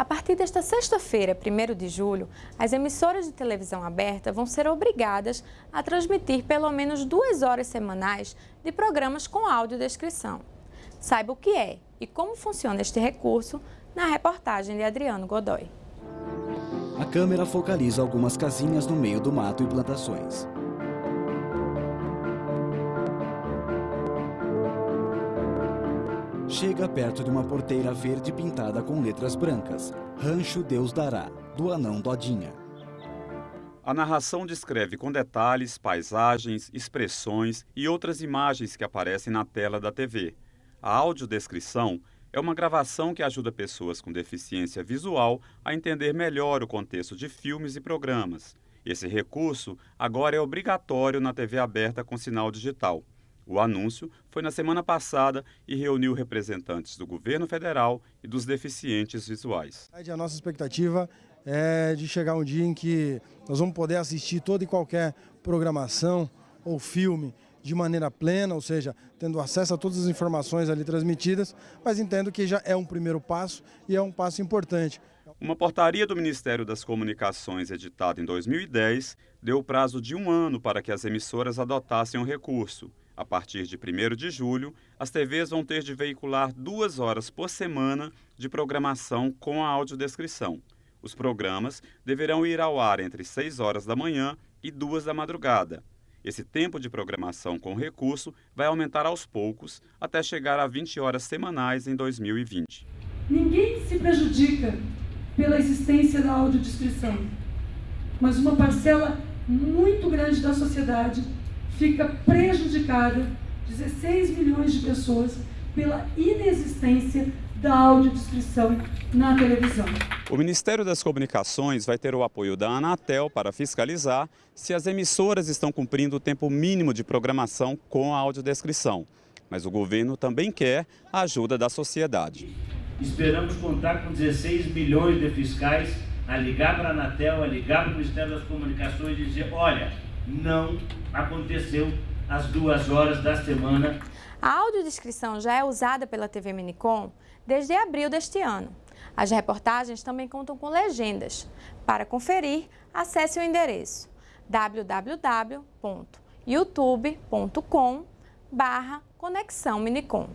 A partir desta sexta-feira, 1 de julho, as emissoras de televisão aberta vão ser obrigadas a transmitir pelo menos duas horas semanais de programas com audiodescrição. Saiba o que é e como funciona este recurso na reportagem de Adriano Godoy. A câmera focaliza algumas casinhas no meio do mato e plantações. Chega perto de uma porteira verde pintada com letras brancas. Rancho Deus Dará, do anão Dodinha. A narração descreve com detalhes paisagens, expressões e outras imagens que aparecem na tela da TV. A audiodescrição é uma gravação que ajuda pessoas com deficiência visual a entender melhor o contexto de filmes e programas. Esse recurso agora é obrigatório na TV aberta com sinal digital. O anúncio foi na semana passada e reuniu representantes do governo federal e dos deficientes visuais. A nossa expectativa é de chegar um dia em que nós vamos poder assistir toda e qualquer programação ou filme de maneira plena, ou seja, tendo acesso a todas as informações ali transmitidas, mas entendo que já é um primeiro passo e é um passo importante. Uma portaria do Ministério das Comunicações, editada em 2010, deu o prazo de um ano para que as emissoras adotassem o recurso. A partir de 1 de julho, as TVs vão ter de veicular duas horas por semana de programação com a audiodescrição. Os programas deverão ir ao ar entre 6 horas da manhã e 2 da madrugada. Esse tempo de programação com recurso vai aumentar aos poucos até chegar a 20 horas semanais em 2020. Ninguém se prejudica pela existência da audiodescrição, mas uma parcela muito grande da sociedade fica prejudicada 16 milhões de pessoas pela inexistência da audiodescrição na televisão. O Ministério das Comunicações vai ter o apoio da Anatel para fiscalizar se as emissoras estão cumprindo o tempo mínimo de programação com a audiodescrição. Mas o governo também quer a ajuda da sociedade. Esperamos contar com 16 milhões de fiscais a ligar para a Anatel, a ligar para o Ministério das Comunicações e dizer, olha, não aconteceu às duas horas da semana. A audiodescrição já é usada pela TV Minicom desde abril deste ano. As reportagens também contam com legendas. Para conferir, acesse o endereço www.youtube.com barra Conexão Minicom.